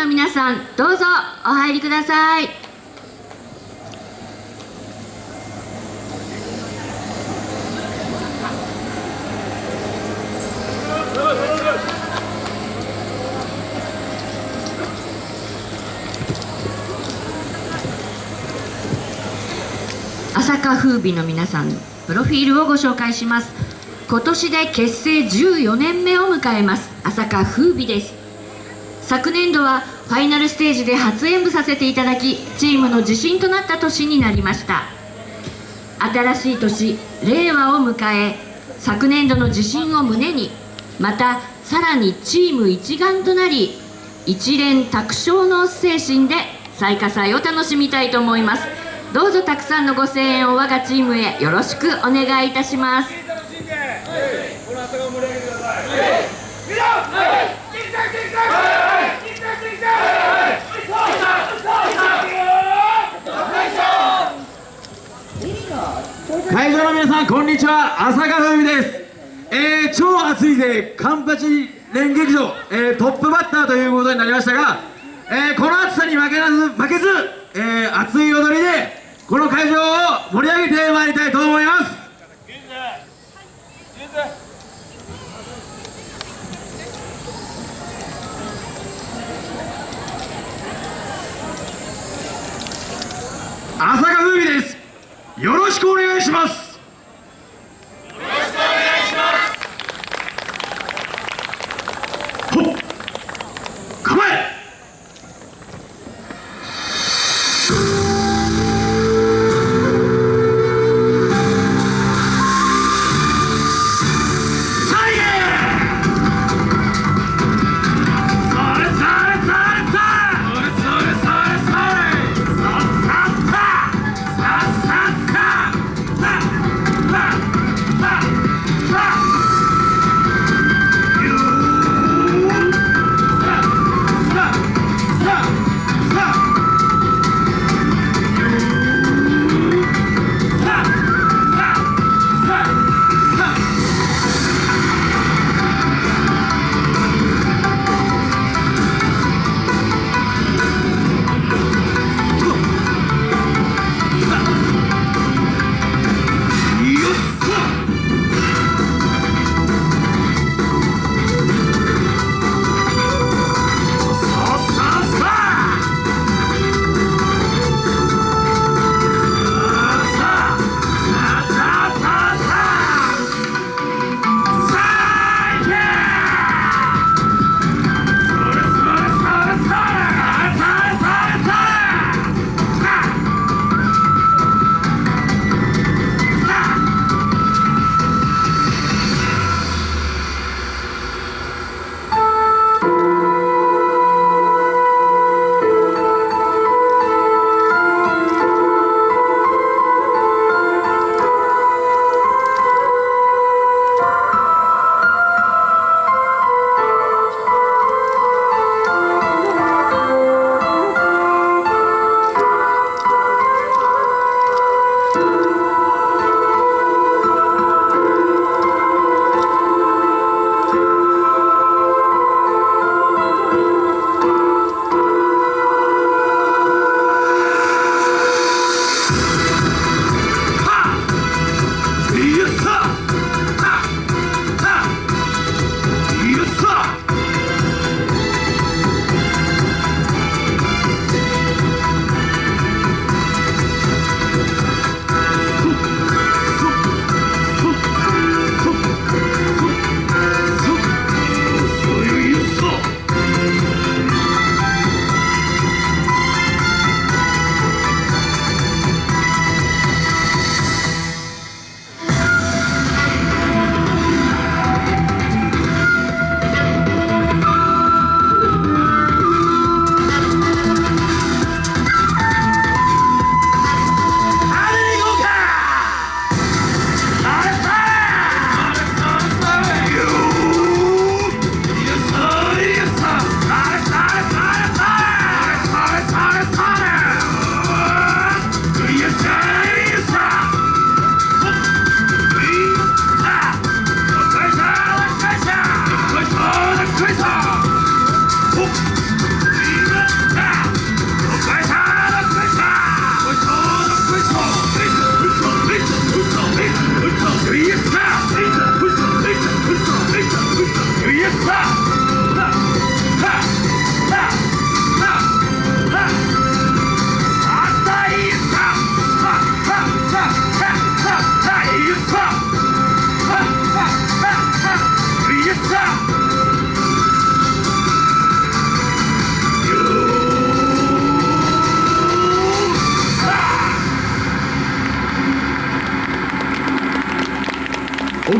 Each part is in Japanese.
の皆さんどうぞお入りください。朝霞風美の皆さんプロフィールをご紹介します。今年で結成14年目を迎えます。朝霞風美です。昨年度はファイナルステージで初演舞させていただきチームの自信となった年になりました。新しい年令和を迎え昨年度の自信を胸にまたさらにチーム一丸となり一連卓勝の精神で最下祭を楽しみたいと思います。どうぞたくさんのご声援を我がチームへよろしくお願いいたしますこの朝が盛り上げてください。みんな、はい、キンタキンタ、はい、キンタキンタ、はい、会場の皆さんこんにちは。朝霞風美です、えー、超熱いぜ。カンパチ連劇場、えー、トップバッターということになりましたが、えー、この暑さに負けなず負けず、えー、熱い踊りでこの会場を盛り上げてまいりたいと思います。朝霞よろしくお願いします。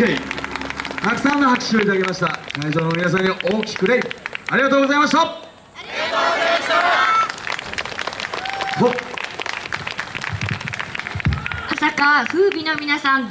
礼たくさんの拍手をいただきました。会場の皆さんに大きく礼。ありがとうございました。ありがとうございました。朝霞風美の皆さん